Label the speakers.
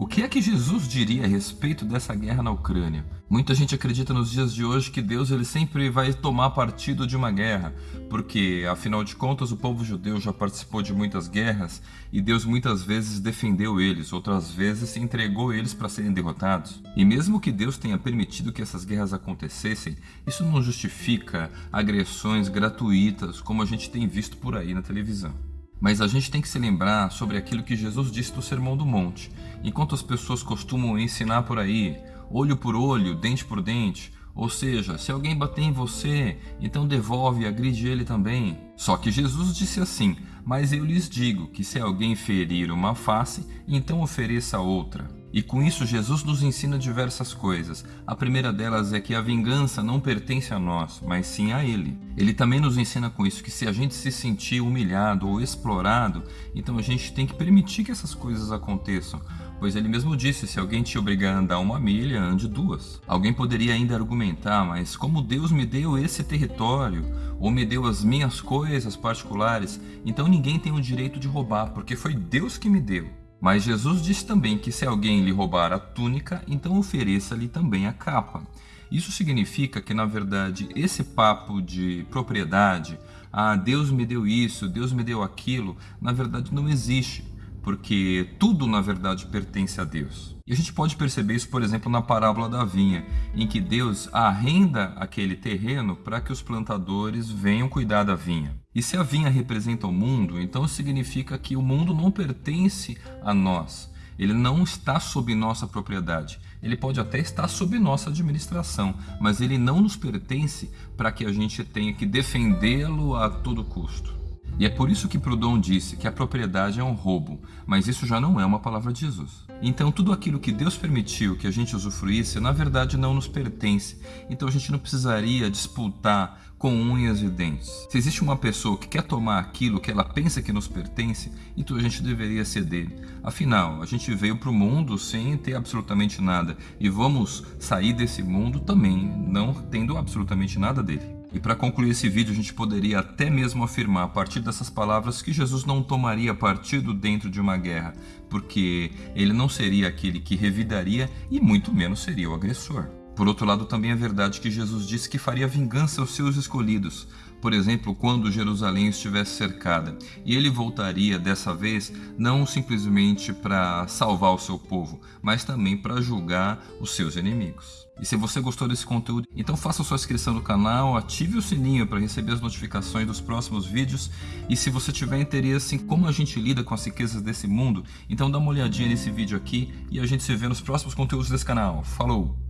Speaker 1: O que é que Jesus diria a respeito dessa guerra na Ucrânia? Muita gente acredita nos dias de hoje que Deus ele sempre vai tomar partido de uma guerra, porque afinal de contas o povo judeu já participou de muitas guerras e Deus muitas vezes defendeu eles, outras vezes entregou eles para serem derrotados. E mesmo que Deus tenha permitido que essas guerras acontecessem, isso não justifica agressões gratuitas como a gente tem visto por aí na televisão. Mas a gente tem que se lembrar sobre aquilo que Jesus disse no Sermão do Monte. Enquanto as pessoas costumam ensinar por aí, olho por olho, dente por dente, ou seja, se alguém bater em você, então devolve e agride ele também. Só que Jesus disse assim: Mas eu lhes digo que se alguém ferir uma face, então ofereça outra. E com isso, Jesus nos ensina diversas coisas. A primeira delas é que a vingança não pertence a nós, mas sim a Ele. Ele também nos ensina com isso que se a gente se sentir humilhado ou explorado, então a gente tem que permitir que essas coisas aconteçam. Pois ele mesmo disse: se alguém te obrigar a andar uma milha, ande duas. Alguém poderia ainda argumentar, mas como Deus me deu esse território, ou me deu as minhas coisas particulares, então ninguém tem o direito de roubar, porque foi Deus que me deu. Mas Jesus disse também que se alguém lhe roubar a túnica, então ofereça-lhe também a capa. Isso significa que, na verdade, esse papo de propriedade, ah, Deus me deu isso, Deus me deu aquilo, na verdade não existe porque tudo na verdade pertence a Deus. E a gente pode perceber isso, por exemplo, na parábola da vinha, em que Deus arrenda aquele terreno para que os plantadores venham cuidar da vinha. E se a vinha representa o mundo, então significa que o mundo não pertence a nós. Ele não está sob nossa propriedade. Ele pode até estar sob nossa administração, mas ele não nos pertence para que a gente tenha que defendê-lo a todo custo. E é por isso que Proudhon disse que a propriedade é um roubo, mas isso já não é uma palavra de Jesus. Então tudo aquilo que Deus permitiu que a gente usufruísse, na verdade não nos pertence. Então a gente não precisaria disputar com unhas e dentes. Se existe uma pessoa que quer tomar aquilo que ela pensa que nos pertence, então a gente deveria ceder. Afinal, a gente veio para o mundo sem ter absolutamente nada e vamos sair desse mundo também não tendo absolutamente nada dele. E para concluir esse vídeo, a gente poderia até mesmo afirmar a partir dessas palavras que Jesus não tomaria partido dentro de uma guerra, porque ele não seria aquele que revidaria e muito menos seria o agressor. Por outro lado, também é verdade que Jesus disse que faria vingança aos seus escolhidos, por exemplo, quando Jerusalém estivesse cercada, e ele voltaria dessa vez não simplesmente para salvar o seu povo, mas também para julgar os seus inimigos. E se você gostou desse conteúdo, então faça sua inscrição no canal, ative o sininho para receber as notificações dos próximos vídeos. E se você tiver interesse em como a gente lida com as riquezas desse mundo, então dá uma olhadinha nesse vídeo aqui e a gente se vê nos próximos conteúdos desse canal. Falou!